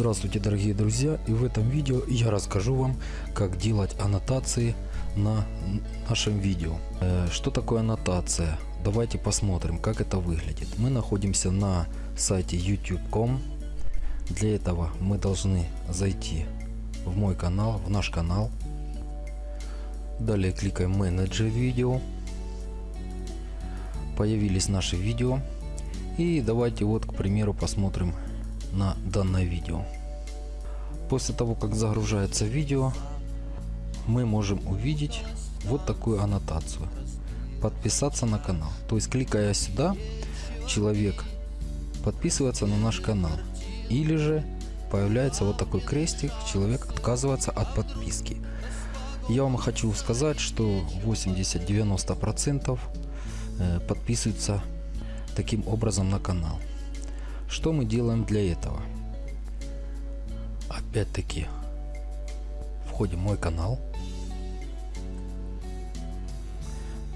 Здравствуйте дорогие друзья и в этом видео я расскажу вам как делать аннотации на нашем видео. Э, Что такое аннотация? Давайте посмотрим как это выглядит. Мы находимся на сайте youtube.com. Для этого мы должны зайти в мой канал, в наш канал. Далее кликаем менеджер видео. Появились наши видео. И давайте вот к примеру посмотрим на данное видео. После того как загружается видео, мы можем увидеть вот такую аннотацию. Подписаться на канал. То есть кликая сюда, человек подписывается на наш канал. Или же появляется вот такой крестик, человек отказывается от подписки. Я вам хочу сказать, что 80-90% э, подписываются таким образом на канал. Что мы делаем для этого? Опять-таки входим в мой канал.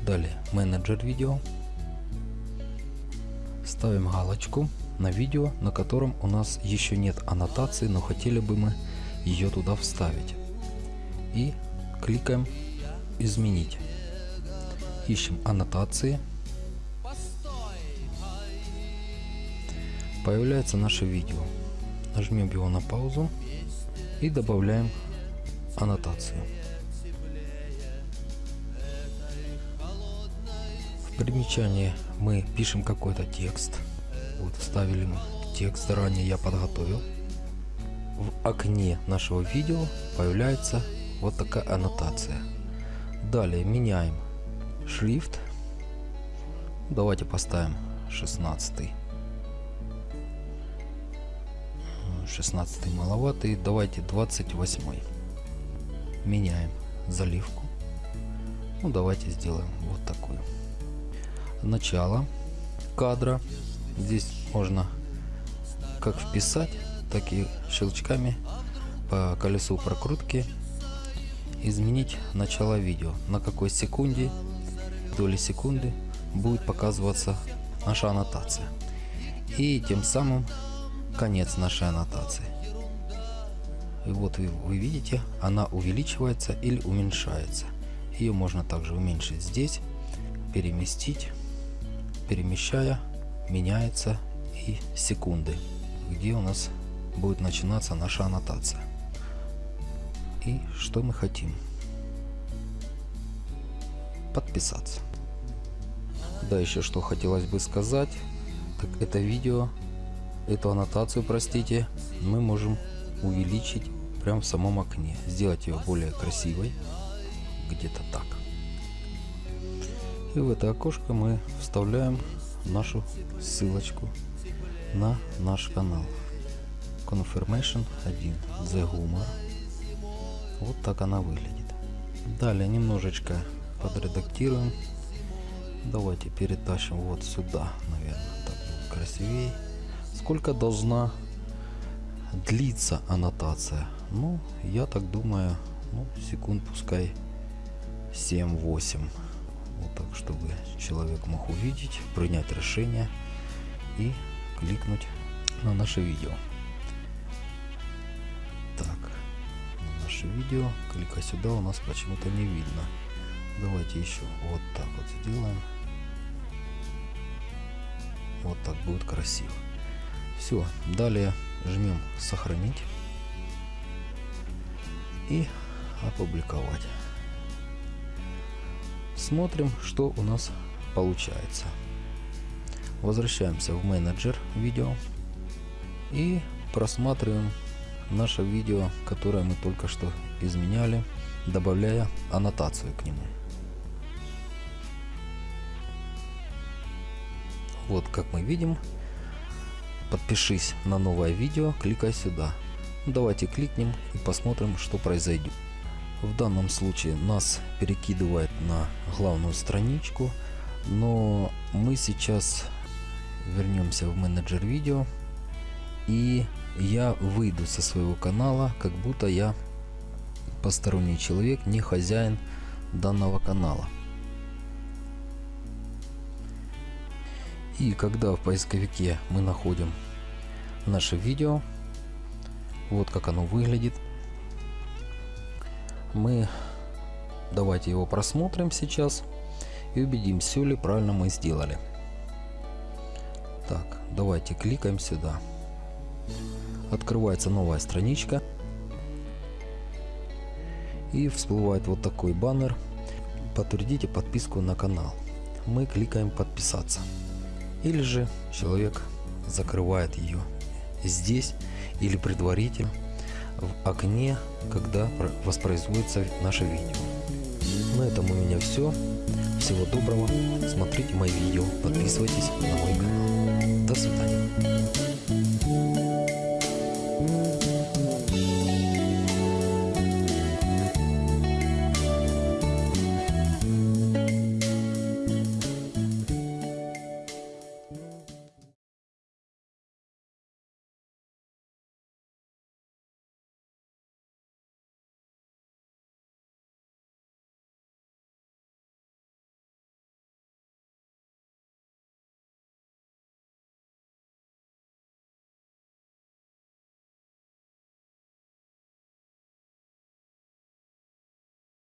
Далее менеджер видео. Ставим галочку на видео, на котором у нас еще нет аннотации, но хотели бы мы ее туда вставить. И кликаем изменить. Ищем аннотации. Появляется наше видео. Нажмем его на паузу и добавляем аннотацию. В примечании мы пишем какой-то текст. Вот вставили текст, ранее я подготовил. В окне нашего видео появляется вот такая аннотация. Далее меняем шрифт. Давайте поставим 16. 16 маловатый. Давайте 28. Меняем заливку. Ну давайте сделаем вот такую. Начало кадра. Здесь можно как вписать, так и щелчками по колесу прокрутки изменить начало видео. На какой секунде, доли секунды будет показываться наша аннотация. И тем самым конец нашей аннотации. И вот вы, вы видите, она увеличивается или уменьшается. Ее можно также уменьшить здесь, переместить, перемещая, меняется и секунды, где у нас будет начинаться наша аннотация. И что мы хотим? Подписаться. Да, еще что хотелось бы сказать, так это видео эту аннотацию, простите, мы можем увеличить прямо в самом окне. Сделать ее более красивой. Где-то так. И в это окошко мы вставляем нашу ссылочку на наш канал. Confirmation 1 The Humor. Вот так она выглядит. Далее немножечко подредактируем. Давайте перетащим вот сюда, наверное, так будет красивее сколько должна длиться аннотация? Ну, я так думаю, ну, секунд пускай 7-8. Вот так, чтобы человек мог увидеть, принять решение и кликнуть на наше видео. Так, на наше видео, клика сюда у нас почему-то не видно. Давайте еще вот так вот сделаем. Вот так будет красиво. Все, далее жмем сохранить и опубликовать. Смотрим, что у нас получается. Возвращаемся в менеджер видео и просматриваем наше видео, которое мы только что изменяли, добавляя аннотацию к нему. Вот как мы видим, Подпишись на новое видео, кликай сюда. Давайте кликнем и посмотрим, что произойдет. В данном случае нас перекидывает на главную страничку, но мы сейчас вернемся в менеджер видео и я выйду со своего канала, как будто я посторонний человек, не хозяин данного канала. И когда в поисковике мы находим наше видео, Вот как оно выглядит. Мы давайте его просмотрим сейчас и убедим, все ли правильно мы сделали. Так, давайте кликаем сюда. Открывается новая страничка. И всплывает вот такой баннер. Подтвердите подписку на канал. Мы кликаем подписаться. Или же человек закрывает ее здесь или предварительно в окне, когда воспроизводится наше видео. На этом у меня все. Всего доброго. Смотрите мои видео. Подписывайтесь на мой канал. До свидания.